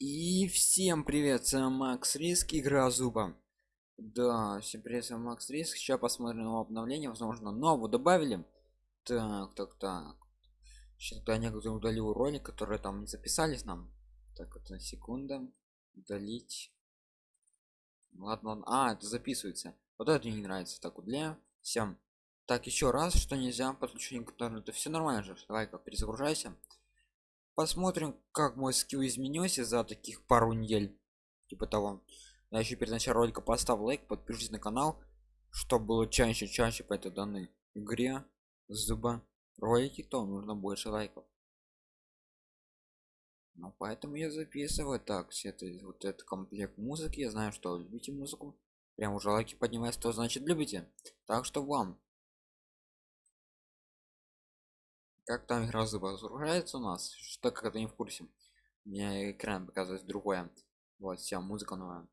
И всем привет, с вами Макс Риск, игра Зуба. Да, всем привет, с вами Макс Риск. Сейчас посмотрим на обновление, возможно, новую добавили. Так, так, так. Сейчас тогда некоторые удалил ролик, которые там не записались нам. Так, это секунда. Удалить. Ладно, ладно. А, это записывается. Вот это мне не нравится. Так, удаляю. Всем. Так, еще раз, что нельзя подключение к интернету. Все нормально же. Давай-ка перезагружайся посмотрим как мой скилл изменился за таких пару недель. Типа того. Я еще перед началом ролика поставил лайк подпишитесь на канал чтобы было чаще чаще по этой данной игре. Зуба. Ролики то нужно больше лайков. Ну поэтому я записываю так все это вот этот комплект музыки. Я знаю что любите музыку. Прям уже лайки поднимается то значит любите. Так что вам как там игра загружается у нас что как это не в курсе. Мне экран показывает другое. Вот вся музыка новая.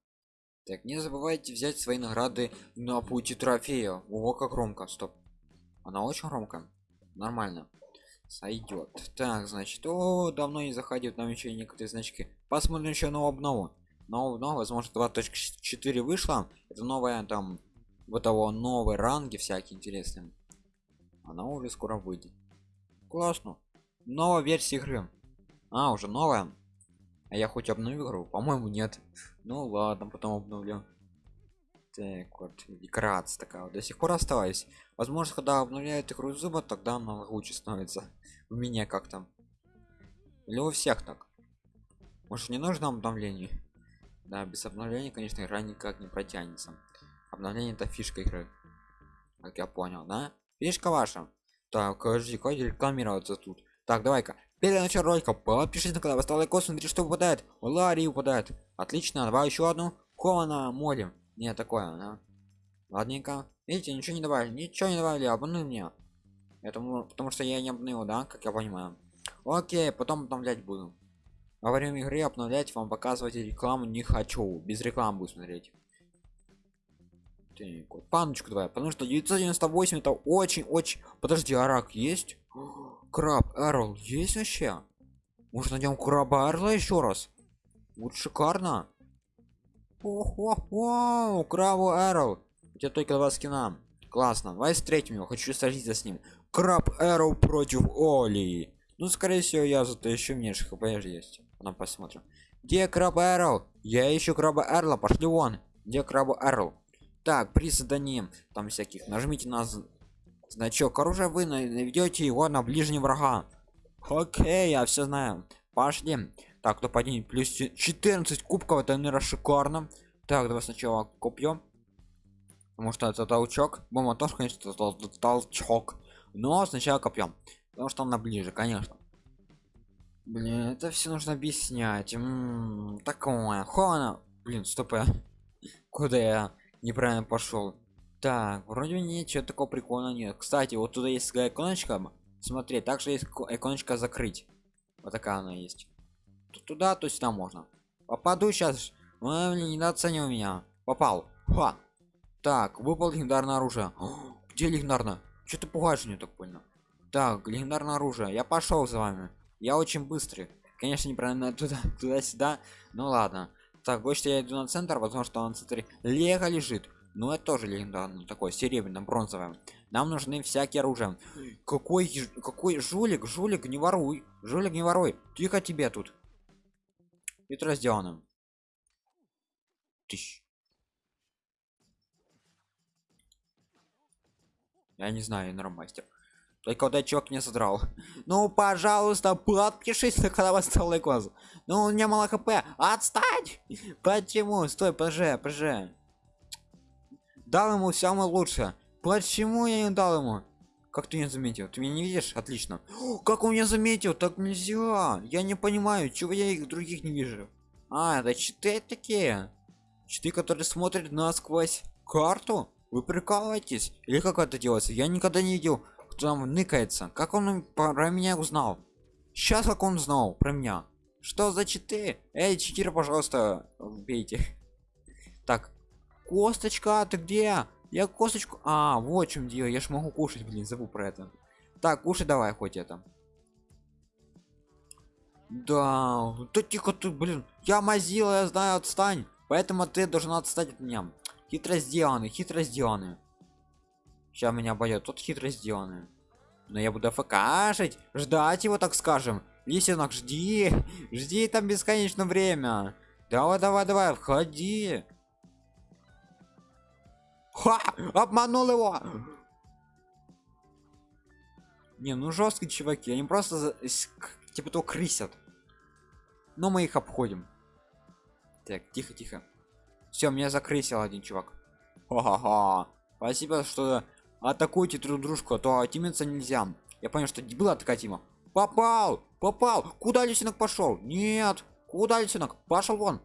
Так не забывайте взять свои награды на пути трофея. О как громко стоп. Она очень громко нормально. Сойдет так значит о давно не заходил там еще некоторые значки. Посмотрим еще новую обнову. Но возможно 2.4 вышла. Это новая там вот того новые ранги всякие интересные. Она уже скоро выйдет классно. Новая версия игры. А уже новая? А я хоть обновил игру? По моему нет. Ну ладно потом обновлю. Так вот декорация такая вот до сих пор оставаюсь возможно когда обновляют игру зуба тогда она лучше становится. У меня как там? Или у всех так? Может не нужно обновление? Да без обновления конечно игра никак не протянется. Обновление это фишка игры. Как я понял да? Фишка ваша так, подожди, рекламироваться тут? Так, давай-ка. Перед началом ролика подпишись на канал, поставь лайк, смотри, что выпадает. Ларри выпадает. Отлично, давай еще одну. Кована молим. Не такое, да? Ладненько. Видите, ничего не добавили, ничего не добавили, обманули меня. Этому, потому что я не обновил, да, как я понимаю. Окей, потом обновлять буду. Во время игры обновлять вам показывать рекламу не хочу. Без рекламы буду смотреть. Вот, паночку давай, потому что 998 это очень-очень... Подожди, арак есть? Краб Эрл есть вообще? Может найдем краба Эрла еще раз? Вот шикарно. О-хо-хо, крабу Эрл. У тебя только два скина. Классно. Давай встретим его, хочу сразиться с ним. Краб Эрл против Оли. Ну, скорее всего, я зато еще меньше хп есть. Потом посмотрим. Где краб Эрл? Я ищу краба Эрла, пошли вон. Где краб Эрл? Так при задании там всяких нажмите на значок оружия вы наведете его на ближнего врага. Окей я все знаю. Пошли. Так кто поднимет плюс 14 кубков это наверное шикарно. Так давай сначала купьем потому что это толчок. Бомба тоже конечно толчок. Но сначала копьем потому что она ближе конечно. Блин это все нужно объяснять. М -м, такое хона блин стоп куда я неправильно пошел так вроде ничего такого прикольного нет. Кстати вот туда есть иконочка. Смотри также есть иконочка закрыть вот такая она есть. Туда то там можно. Попаду сейчас Ой, недооценил меня. Попал. Ха. так выпал легендарное оружие. О, где легендарно что ты пугаешь мне так понял так легендарное оружие. Я пошел за вами. Я очень быстрый. Конечно неправильно туда туда сюда ну ладно так что я иду на центр возможно что он центре лего лежит. Но это тоже легендарный такой серебряно бронзовое. Нам нужны всякие оружия. Какой какой жулик жулик не воруй жулик не воруй. Тихо тебе тут. Это разделано Тыщ. я не знаю я мастер только этот чувак не содрал ну пожалуйста подпишись на канал поставил лайк ну у меня мало хп. Отстань! Почему? Стой пж пж дал ему самое лучшее. Почему я не дал ему? Как ты не заметил? Ты меня не видишь? Отлично. О, как он меня заметил? Так нельзя я не понимаю чего я их других не вижу. А это читы такие. Читы которые смотрят насквозь карту? Вы прикалываетесь? Или как это делается? Я никогда не видел там ныкается как он про меня узнал сейчас как он знал про меня что за читы эй читер пожалуйста убейте так косточка ты где я косточку а вот чем дело я ж могу кушать блин забыл про это так кушай давай хоть это Да, да тихо ты, блин. Я мазила, я знаю, отстань. Поэтому ты должен отстать от меня. Хитро сделаны, хитро сделаны. Сейчас меня обойдет, тут хитро сделаны. Но я буду фкашить, ждать его, так скажем. Лисенок, жди, жди там бесконечно время. Давай, давай, давай, входи. Ха! Обманул его! Не, ну жесткие чуваки, они просто типа то крысят. Но мы их обходим. Так, тихо, тихо. Все, меня закрысил один чувак. Ха-ха-ха. Спасибо, что атакуете друг дружку, а то тимиться нельзя. Я понял, что была такая тима. Попал! Попал! Куда лисенок пошел? Нет! Куда лисенок? Пошел вон!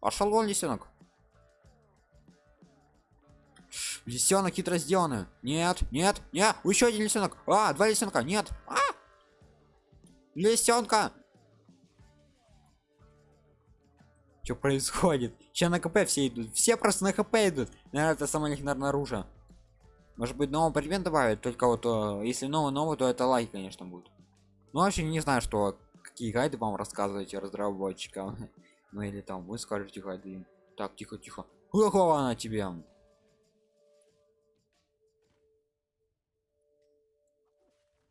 Пошел вон, лисенок! Лисенок хитро сделаны. Нет, нет, нет, еще один лисенок. А, два лисенка, нет. А! Лисенка! Что происходит? Че на КП все идут? Все просто на КП идут. Наверное, это самое легендарное оружие. Может быть, новый предмет добавить, только вот э, если новый новый, то это лайк, конечно, будет. Ну, вообще не знаю, что какие гайды вам рассказываете разработчикам. Ну или там вы скажете гайды. Так, тихо, тихо. Какого она тебе?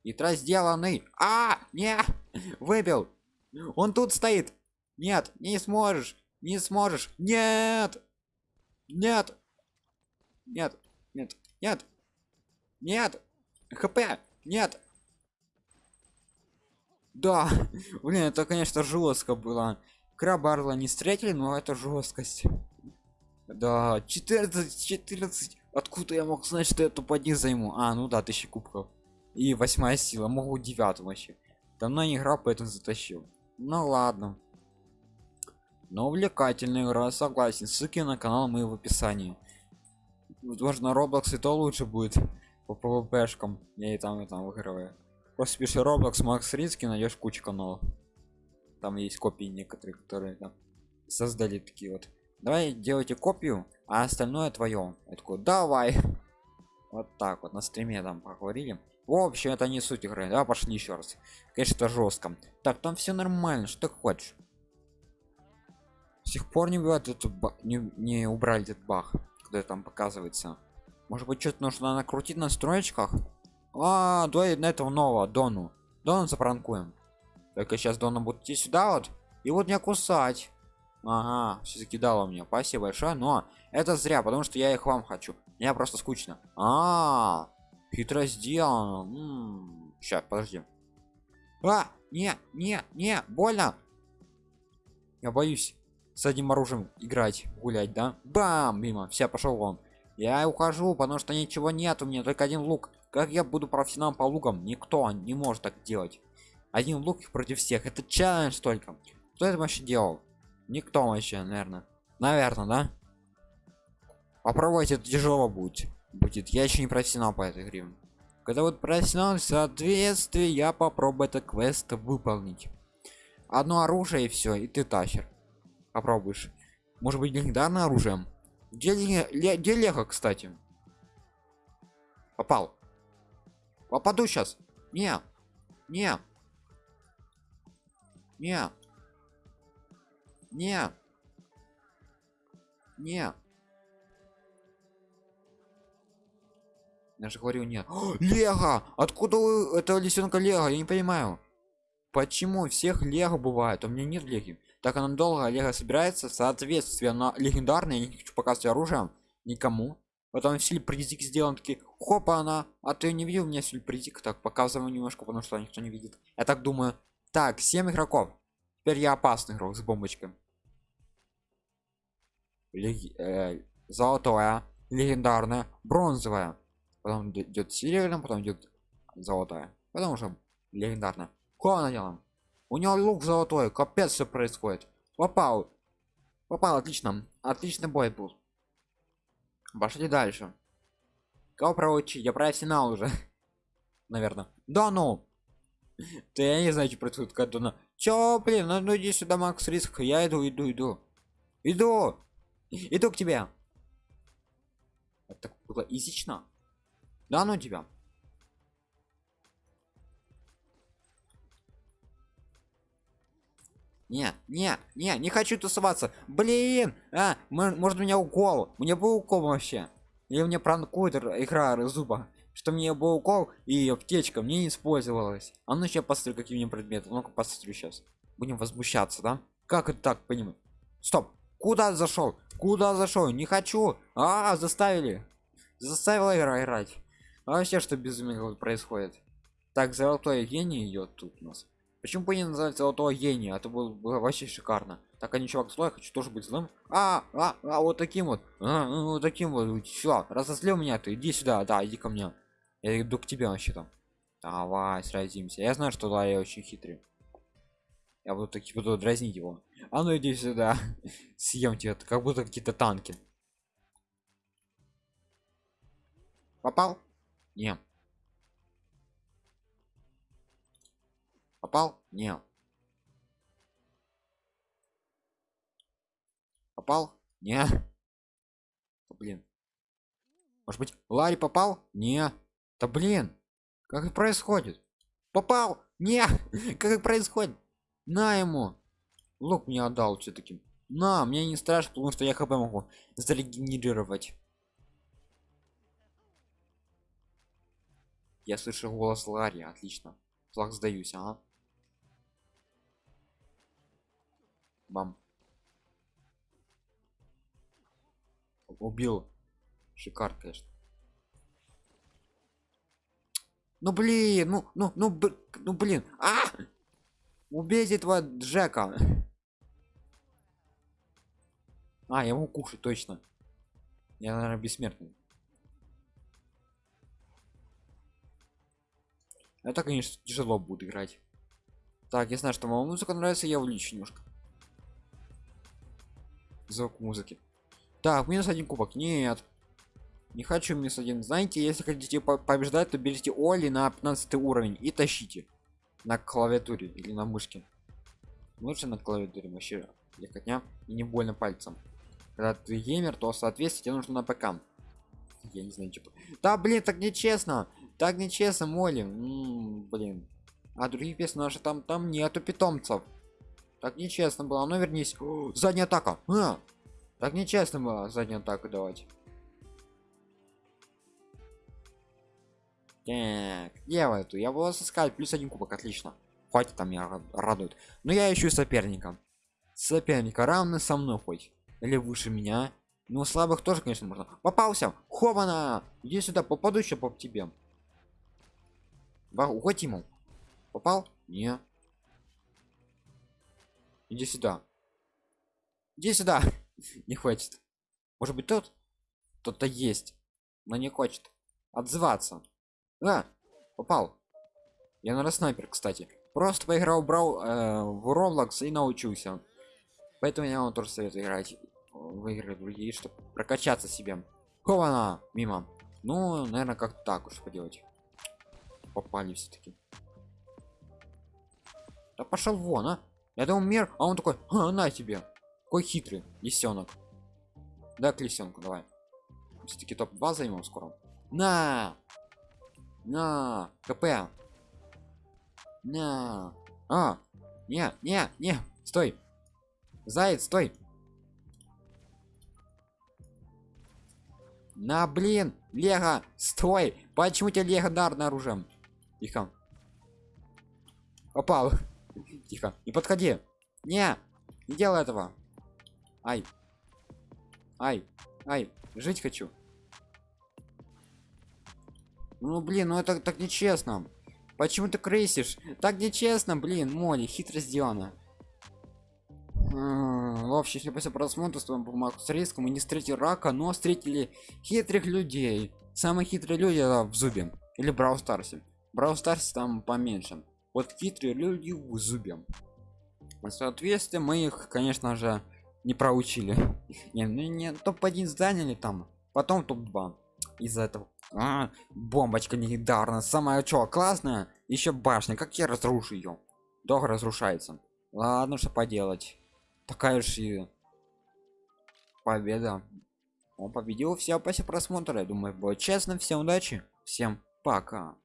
Итра сделанный. А, не, выбил. Он тут стоит. Нет, не сможешь, не сможешь. Нет, нет, нет, нет, нет, нет. ХП, нет. Да, блин, это, конечно, жестко было. Крабарла не встретили, но это жесткость. Да, 14, 14. Откуда я мог знать, что я топ-1 займу? А, ну да, тысячи кубков. И восьмая сила, могу девятую вообще. Давно не играл, поэтому затащил. Ну ладно. Но увлекательная игра, согласен. Ссылки на канал мы в описании. Возможно, Roblox и то лучше будет по PvP-шкам. Я и там, и там выигрываю. Просто пиши Roblox Макс Ринский, найдешь кучу каналов. Там есть копии некоторые, которые там создали такие вот. Давай делайте копию, а остальное твое. Я такой, давай. Вот так вот на стриме там поговорили. В общем, это не суть игры. Да, пошли еще раз. Конечно, это жестко. Так, там все нормально. Что ты хочешь? С сих пор не бывает этот ба- не, не убрали этот баг, когда там показывается. Может быть, что-то нужно накрутить на строечках? А, давай на этого нового Дону. Дона запранкуем. Только сейчас Дона будет идти сюда вот и вот меня кусать. Ага, все закидало мне. Спасибо большое, но это зря, потому что я их вам хочу. Мне просто скучно. А, -а, -а хитро сделано. Сейчас, подожди. А, не, не, не, больно. Я боюсь с одним оружием играть, гулять, да? Бам, мимо, все, пошел вон. Я ухожу, потому что ничего нет, у меня только один лук. Как я буду профессионалом по лукам? Никто не может так делать. Один лук против всех. Это челлендж только. Кто это вообще делал? Никто вообще, наверное. Наверное, да? Попробуйте, это тяжело будет. Будет. Я еще не профессионал по этой игре. Когда вот профессионал, в соответствии, я попробую этот квест выполнить. Одно оружие и все, и ты тащер. Попробуешь. Может быть, легендарное оружием? Где, ле- где Лего, кстати? Попал. Попаду сейчас. Не. Не. Не. Не. Не. Я же говорю нет. О, Лего! Откуда у этого лисенка Лего? Я не понимаю. Почему всех Лего бывает? У меня нет Лего. Так оно долго Лего собирается, соответственно, на легендарные, я не хочу показывать оружие никому. Потом сильпризик сделан такие, хопа она, а ты не видел меня сильпризик? Так, показываю немножко, потому что никто не видит. Я так думаю. Так, 7 игроков. Теперь я опасный игрок с бомбочкой. Леги- э, золотое, легендарное, бронзовое. Потом идет серебряное, потом идет золотое. Потом уже легендарное. Кого наделаем? У него лук золотой, капец все происходит. Попал. Попал, отлично. Отличный бой был. Пошли дальше. Кого проучить? Я профессионал уже. Наверное. Да ну! Да я не знаю, что происходит, когда на... Чё, блин, ну, ну иди сюда, Макс Риск. Я иду, иду, иду. Иду! Иду к тебе. Это было изично. Да ну тебя. Не, не, не, не хочу тусоваться. Блин, а, может меня укол? Мне был укол вообще. Или мне пранкует игра зуба, что мне был укол и аптечка мне не использовалась. А ну сейчас посмотрю, какие мне предметы. Ну-ка посмотрю сейчас. Будем возмущаться, да? Как это так понимать? Стоп! Куда зашел? Куда зашел? Не хочу. А, заставили. Заставила игра играть. А вообще что безумие происходит? Так, золотой гений идет тут у нас. Почему бы не называть золотого гения? Это было, было вообще шикарно. Так, а не чувак злой, хочу тоже быть злым. А, а, а, вот таким вот. А, ну, вот таким вот. Все, разозлил меня ты. Иди сюда, да, иди ко мне. Я иду к тебе вообще там. Давай, сразимся. Я знаю, что да, я очень хитрый. Я буду таки буду дразнить его. А ну иди сюда. Съем тебя, как будто какие-то танки. Попал? Не. Попал? Не. Попал? Не. Блин. Может быть, Ларри попал? Не. Да блин. Как это происходит? Попал? Не. Как это происходит? На ему. Лук мне отдал все-таки. На, мне не страшно, потому что я хп могу зарегенерировать. Я слышу голос Ларри, отлично. Флаг сдаюсь, а? Бам. Убил. Шикар, конечно. Ну блин, ну, ну, ну, ну блин. А! Убейте этого Джека. А, я могу кушать, точно. Я, наверное, бессмертный. Это, конечно, тяжело будет играть. Так, я знаю, что вам музыка нравится, я увеличу немножко звук музыки. Так минус один кубок. Нет. Не хочу минус один. Знаете если хотите побеждать то берите оли на 15 уровень и тащите. На клавиатуре или на мышке. Лучше на клавиатуре вообще легкотня. И не больно пальцем. Когда ты геймер то соответственно тебе нужно на ПК. Я не знаю типа. Да блин так нечестно. Так нечестно моли М блин. А других персонажей там там нету питомцев так нечестно было. Ну вернись. Задняя атака. А! Так нечестно было заднюю атаку давать. Так, делаю эту. Я буду искать плюс один кубок, отлично. Хватит там меня радует. Но я ищу соперника. Соперника равны со мной хоть. Или выше меня. Ну слабых тоже, конечно, можно. Попался! Хована! Иди сюда, попаду еще по тебе. Уходи ему. Попал? Не. Иди сюда. Иди сюда. не хочет. Может быть тот? Кто-то есть. Но не хочет. Отзываться. А, попал. Я на снайпер, кстати. Просто поиграл, брал э, в Roblox и научился. Поэтому я вам тоже советую играть в игры другие, чтобы прокачаться себе. Кована мимо. Ну, наверное, как так уж поделать. Попали все-таки. Да пошел вон, а. Я думал мир, а он такой, а, на тебе. Какой хитрый лисенок. Да, к лисенку, давай. Все-таки топ-2 займем скоро. На! На! КП! На! А! Не, не, не! Стой! Заяц, стой! На, блин! Лего! Стой! Почему тебе легендарное оружие? Тихо. Попал тихо. Не подходи. Не не делай этого. Ай. Ай. Ай. Жить хочу. Ну блин ну это так нечестно. Почему ты крысишь? Так нечестно блин моли хитро сделано в общем если после просмотра с вами бумагу с риском мы не встретили рака но встретили хитрых людей. Самые хитрые люди в зубе. Или брау старсе. Брау старсе там поменьше вот хитрые люди в зубе. Соответствие мы их конечно же не проучили. Не, ну не топ-1 заняли там потом топ-2 из-за этого. А, бомбочка легендарная самая что классная еще башня. Как я разрушу ее долго разрушается. Ладно что поделать. Такая уж и победа. Он победил все после просмотра. Я думаю было честно. Всем удачи. Всем пока